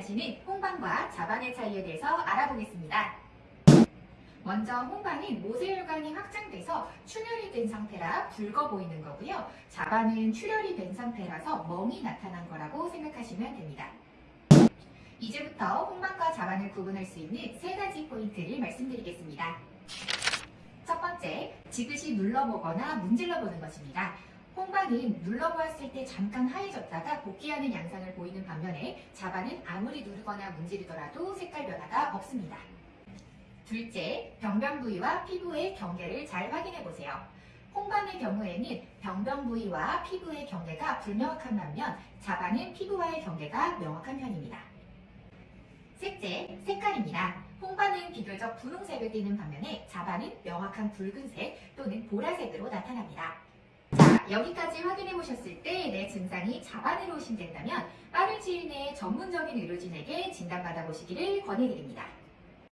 고민하시는 홍방과 자반의 차이에 대해서 알아보겠습니다. 먼저 홍반은 모세혈관이 확장돼서 출혈이 된 상태라 붉어 보이는 거고요. 자반은 출혈이 된 상태라서 멍이 나타난 거라고 생각하시면 됩니다. 이제부터 홍반과 자반을 구분할 수 있는 세 가지 포인트를 말씀드리겠습니다. 첫 번째, 지그시 눌러보거나 문질러보는 것입니다. 홍반은 눌러보았을 때 잠깐 하얘졌다가 복귀하는 양상을 보이는 반면 에 자반은 아무리 누르거나 문지르더라도 색깔 변화가 없습니다. 둘째, 병변 부위와 피부의 경계를 잘 확인해 보세요. 홍반의 경우에는 병변 부위와 피부의 경계가 불명확한 반면 자반은 피부와의 경계가 명확한 편입니다. 셋째, 색깔입니다. 홍반은 비교적 분홍색을 띠는 반면에 자반은 명확한 붉은색 또는 보라색으로 나타납니다. 자, 여기까지 확인해 보셨을 때 내 증상이 자반으로 의심된다면 빠른 시일 전문적인 의료진에게 진단받아 보시기를 권해드립니다.